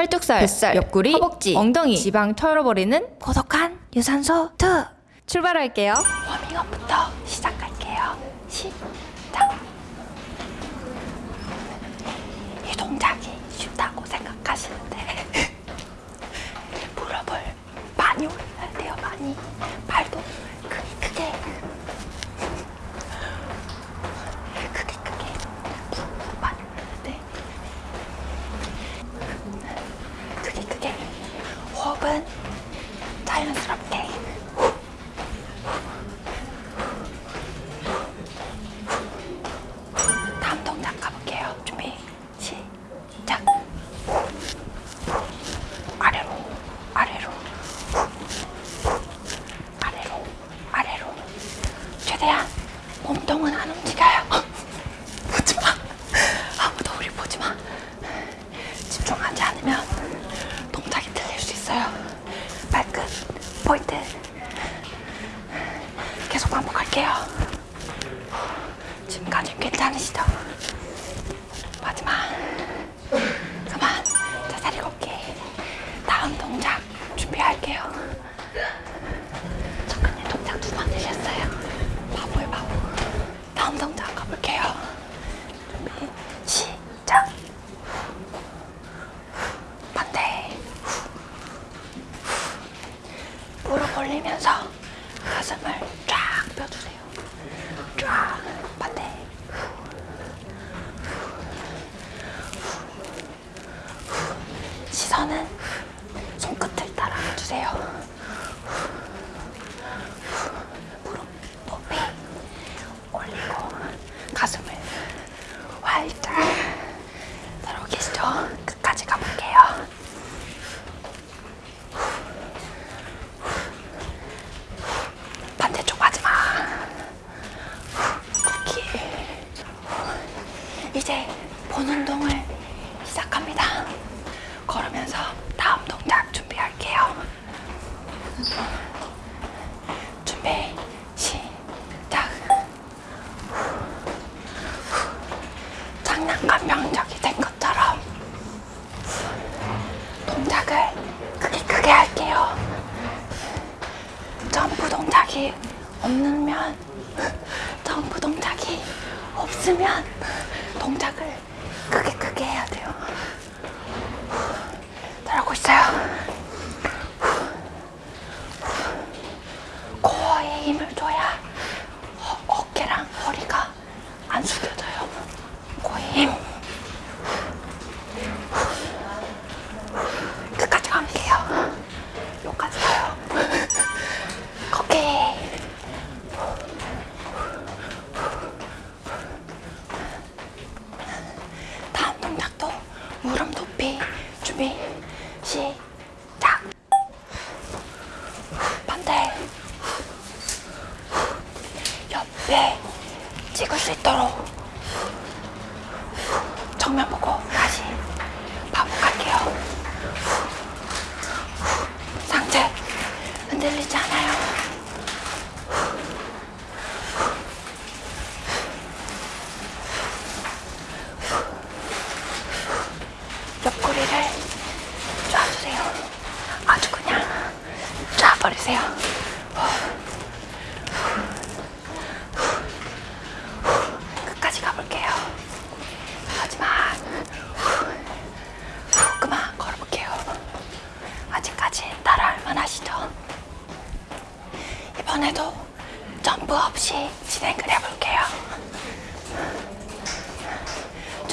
팔뚝살, 뱃살, 옆구리, 허벅지, 엉덩이, 지방 털어버리는 고독한 유산소 2 출발할게요. 워밍업부터 시작할게요. 시작 이 동작이 쉽다고 생각하시는데. 무릎을 많이 올려야 돼요 많이.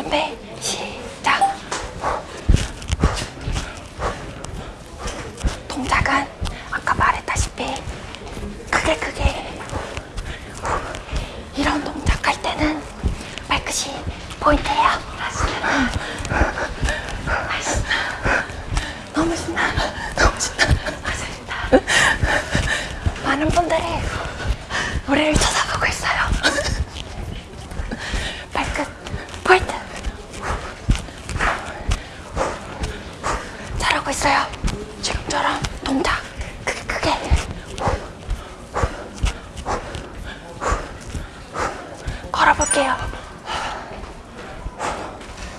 干 가볼게요.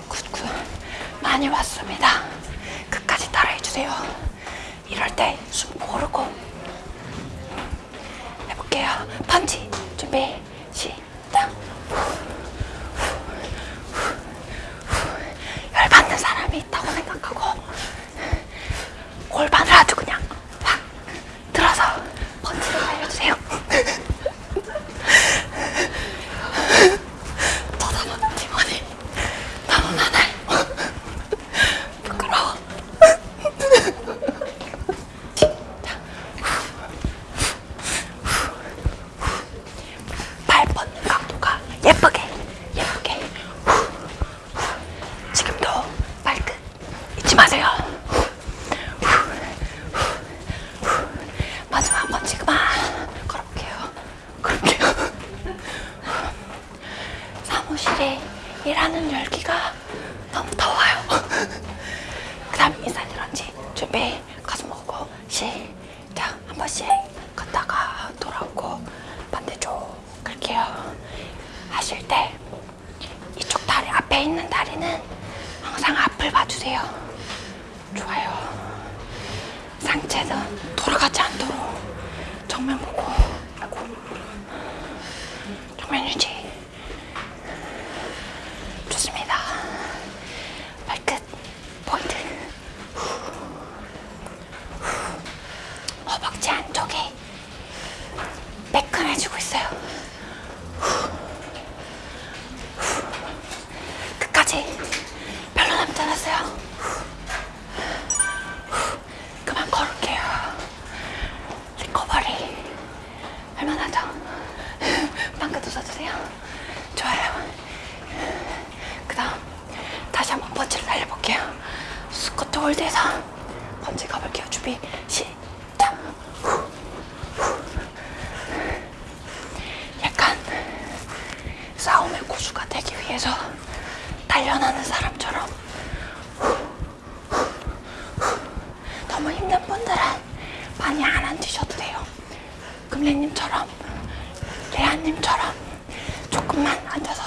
굿굿. 많이 왔습니다. 끝까지 따라해주세요. 이럴 때 숨 고르고 해볼게요. 펀치 준비. 상체는 돌아가지 않도록 정면 보고 정면 유지. 돌대상 번지 가볼게요 준비 시작 후, 후. 약간 싸움의 고수가 되기 위해서 단련하는 사람처럼 후, 후, 후. 너무 힘든 분들은 많이 안 안 뛰셔도 돼요 금래님처럼 레아님처럼 조금만 앉아서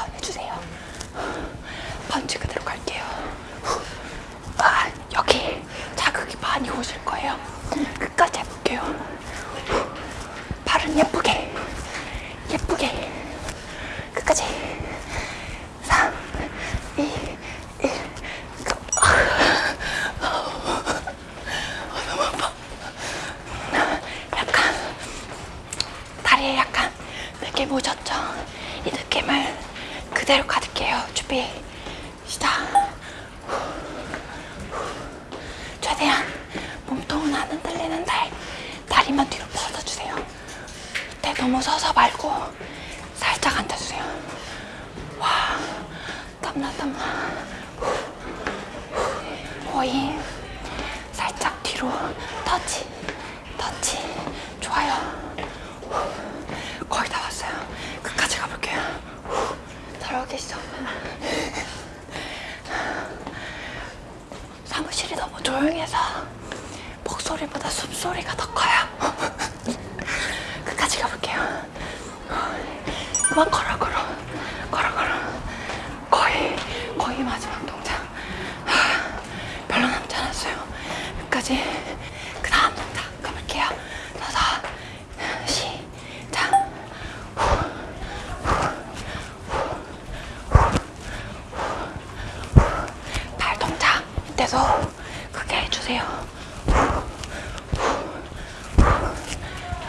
それがどこ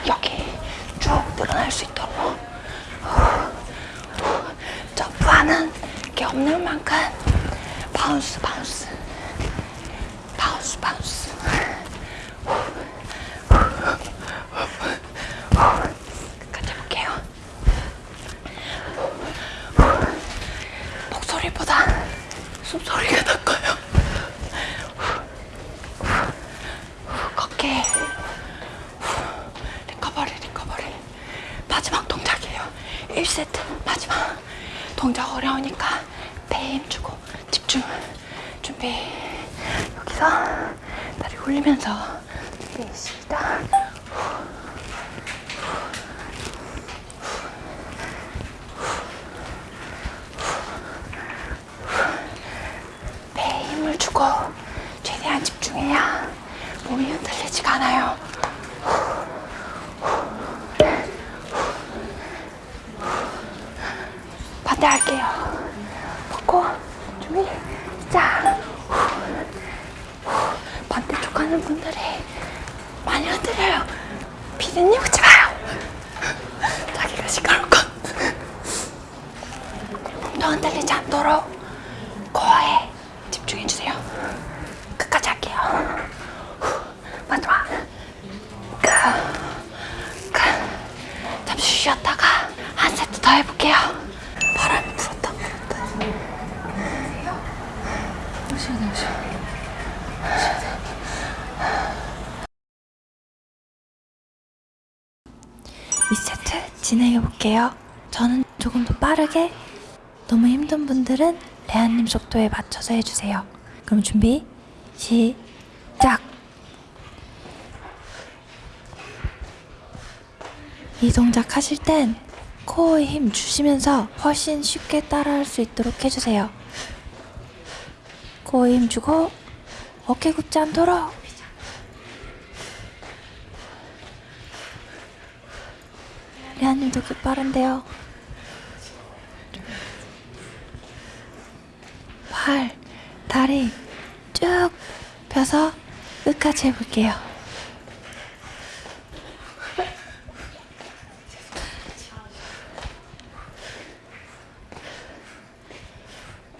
여기 쭉 늘어날 수 있도록. 점프하는 게 없는 만큼. 바운스 바운스. 돌리면서. 네, 시작 배에 힘을 주고 최대한 집중해야 몸이 흔들리지가 않아요. 반대할게요. fini ou 볼게요. 저는 조금 더 빠르게, 너무 힘든 분들은 레아님 속도에 맞춰서 해주세요. 그럼 준비, 시작! 이 동작 하실 땐 코어에 힘 주시면서 훨씬 쉽게 따라할 수 있도록 해주세요. 코어에 힘 주고 어깨 굽지 않도록 리아님도 그 빠른데요. 팔, 다리 쭉 펴서 끝까지 해볼게요.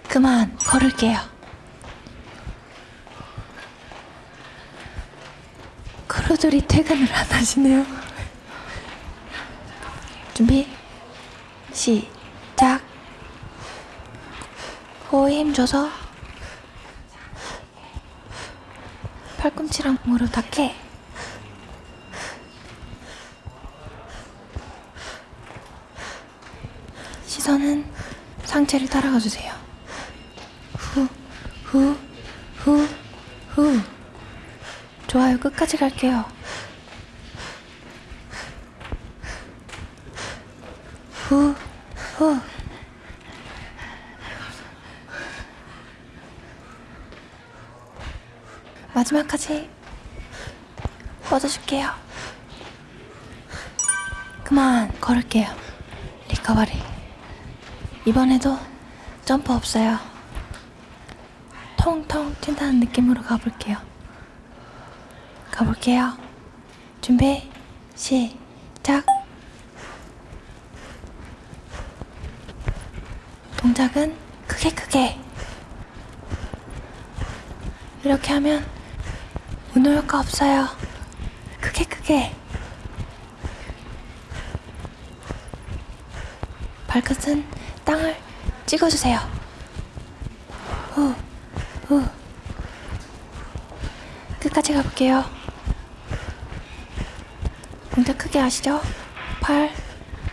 그만 걸을게요. 크루들이 퇴근을 안 하시네요. 준비 시작. 호에 힘줘서 팔꿈치랑 무릎 닿게. 시선은 상체를 따라가 주세요. 후 후 후 후. 좋아요. 끝까지 갈게요 후, 후. 마지막까지 뻗어줄게요. 그만 걸을게요. 리커버리. 이번에도 점프 없어요. 통통 튄다는 느낌으로 가볼게요. 가볼게요. 준비, 시작. 동작은 크게 크게 이렇게 하면 운동 효과 없어요. 크게 크게. 발끝은 땅을 찍어주세요. 후, 후. 끝까지 가볼게요. 동작 크게 하시죠. 팔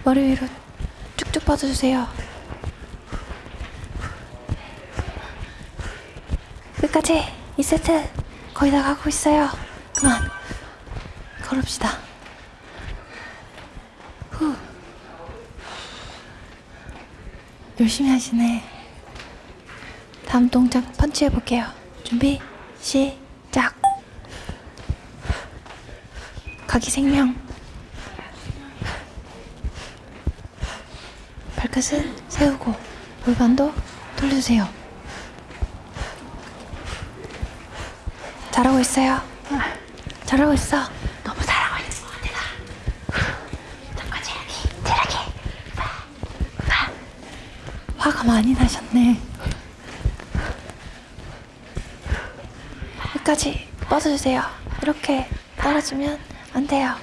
머리 위로 쭉쭉 뻗어주세요. 끝까지. 이 세트 거의 다 가고 있어요. 그만 걸읍시다. 후 열심히 하시네. 다음 동작 펀치 해 볼게요. 준비 시작. 각이 생명. 발끝은 세우고 골반도 돌려주세요. 잘하고 있어요. 잘하고 있어. 너무 잘하고 있어. 내가. 잠깐 체력이, 체력이. 화가 많이 나셨네. 끝까지 뻗어주세요. 이렇게 떨어지면 안 돼요.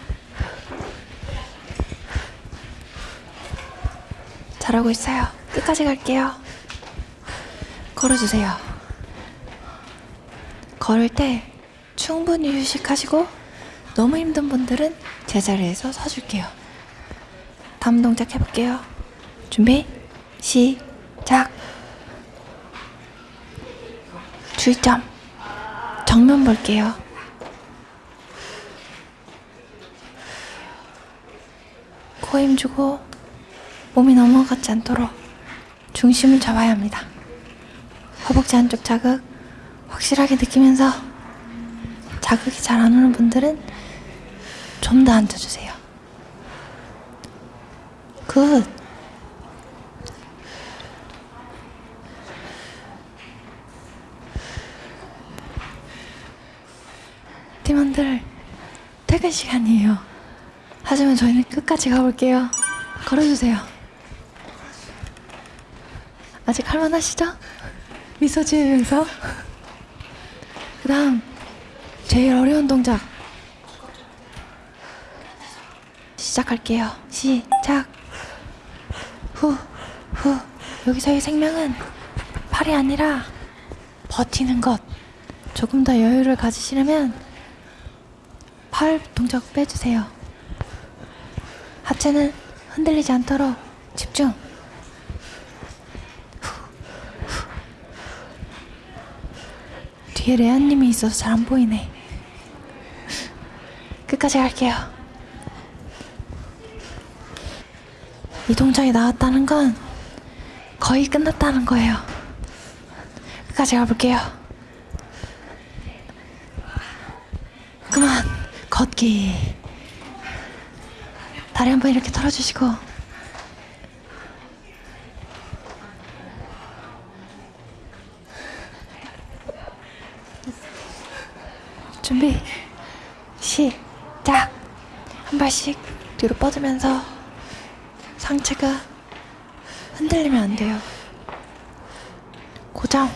잘하고 있어요. 끝까지 갈게요. 걸어주세요. 걸을 때 충분히 휴식하시고 너무 힘든 분들은 제자리에서 서줄게요. 다음 동작 해볼게요. 준비 시작 주의점 정면 볼게요. 코 힘주고 몸이 넘어가지 않도록 중심을 잡아야 합니다. 허벅지 한쪽 자극 확실하게 느끼면서 자극이 잘 안 오는 분들은 좀 더 앉아주세요. good. 팀원들 퇴근 시간이에요. 하지만 저희는 끝까지 가볼게요. 걸어주세요. 아직 할만하시죠? 미소 지으면서. 그 다음, 제일 어려운 동작. 시작할게요. 시작. 후, 후. 여기서의 생명은 팔이 아니라 버티는 것. 조금 더 여유를 가지시려면 팔 동작 빼주세요. 하체는 흔들리지 않도록 집중. 뒤에 레아님이 있어서 잘 안 보이네. 끝까지 갈게요. 이 동작이 나왔다는 건 거의 끝났다는 거예요. 끝까지 가볼게요. 그만 걷기. 다리 한 번 이렇게 털어주시고 준비 시작 한 발씩 뒤로 뻗으면서 상체가 흔들리면 안 돼요 고정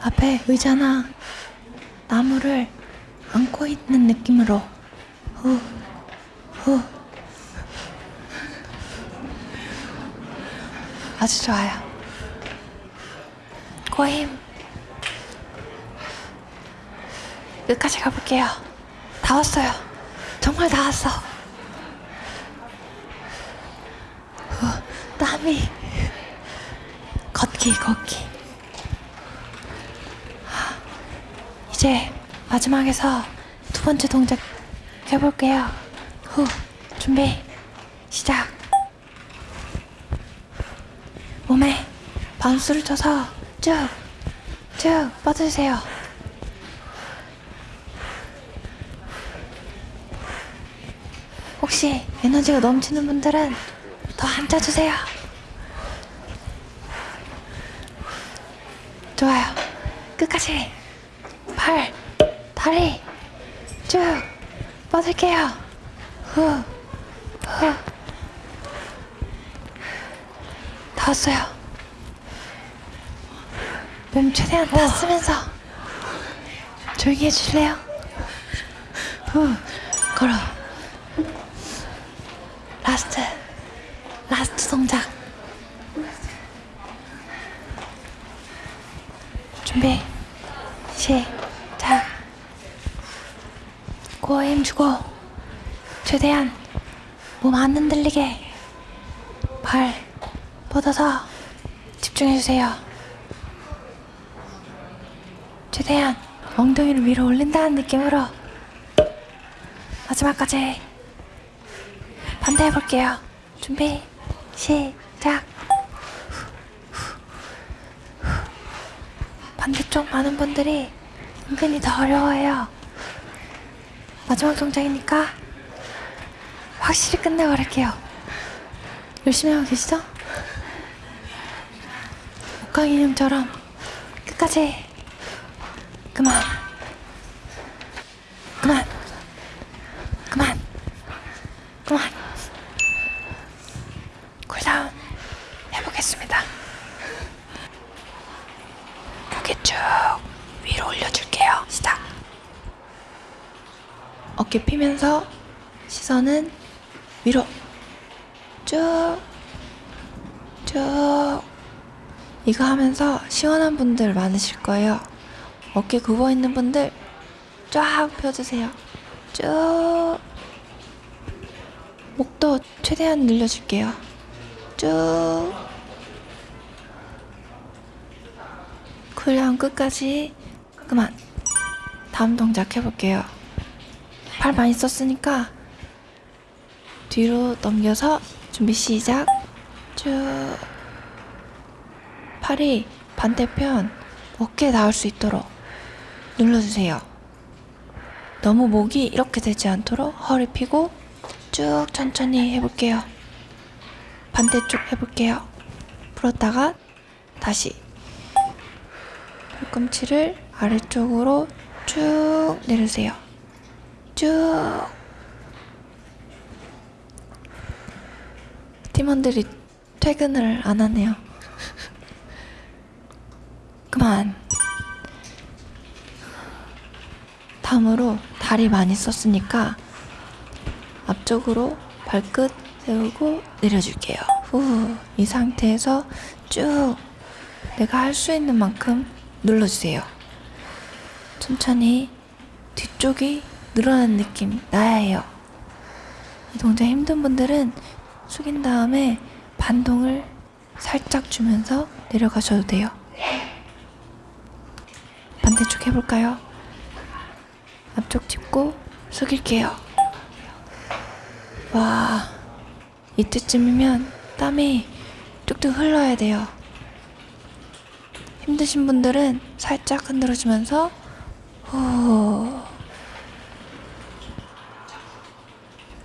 앞에 의자나 나무를 안고 있는 느낌으로 후, 후. 아주 좋아요. 고힘. 끝까지 가볼게요. 다 왔어요. 정말 다 왔어. 후, 땀이. 걷기, 걷기. 이제 마지막에서 두 번째 동작 해볼게요. 후, 준비, 시작. 몸에 반수를 쳐서 쭉, 쭉 뻗으세요. 혹시 에너지가 넘치는 분들은 더 앉아주세요. 좋아요. 끝까지. 팔, 다리 쭉 뻗을게요. 후, 후. 다 왔어요. 몸 최대한 다 쓰면서 조용히 해주실래요? 후, 걸어. last, last 동작. 준비, 시작. 코어에 힘주고 최대한 몸 안 흔들리게 발 뻗어서 집중해주세요. 최대한 엉덩이를 위로 올린다는 느낌으로 마지막까지 반대 해볼게요. 준비 시작. 반대쪽 많은 분들이 은근히 더 어려워해요. 마지막 동작이니까 확실히 끝내버릴게요. 열심히 하고 계시죠? 목강 인형처럼 끝까지 그만 그만 그만 쿨다운 해보겠습니다. 고개 쭉 위로 올려줄게요. 시작. 어깨 피면서 시선은 위로 쭉, 쭉. 이거 하면서 시원한 분들 많으실 거예요. 어깨 굽어 있는 분들 쫙 펴주세요. 쭉. 목도 최대한 늘려줄게요. 쭉. cool down 끝까지 그만. 다음 동작 해볼게요. 팔 많이 썼으니까 뒤로 넘겨서 준비 시작 쭉 팔이 반대편 어깨에 닿을 수 있도록 눌러주세요. 너무 목이 이렇게 되지 않도록 허리 펴고 쭉 천천히 해볼게요. 반대쪽 해볼게요. 풀었다가 다시 팔꿈치를 아래쪽으로 쭉 내려주세요. 쭉 팀원들이 퇴근을 안 하네요. 그만. 다음으로 다리 많이 썼으니까 앞쪽으로 발끝 세우고 내려줄게요. 후, 이 상태에서 쭉 내가 할 수 있는 만큼 눌러주세요. 천천히 뒤쪽이 늘어나는 느낌 나야 해요. 이 동작 힘든 분들은 숙인 다음에 반동을 살짝 주면서 내려가셔도 돼요. 반대쪽 해볼까요? 앞쪽 짚고 숙일게요. 와, 이때쯤이면 땀이 뚝뚝 흘러야 돼요. 힘드신 분들은 살짝 흔들어주면서 후,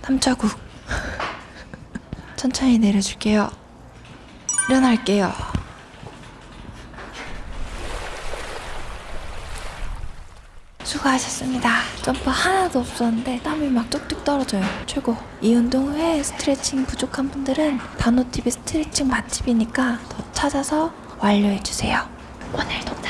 땀 자국 천천히 내려줄게요. 일어날게요. 수고하셨습니다. 점프 하나도 없었는데 땀이 막 뚝뚝 떨어져요. 최고. 이 운동 후에 스트레칭 부족한 분들은 단호TV 스트레칭 맛집이니까 더 찾아서 완료해주세요. 오늘도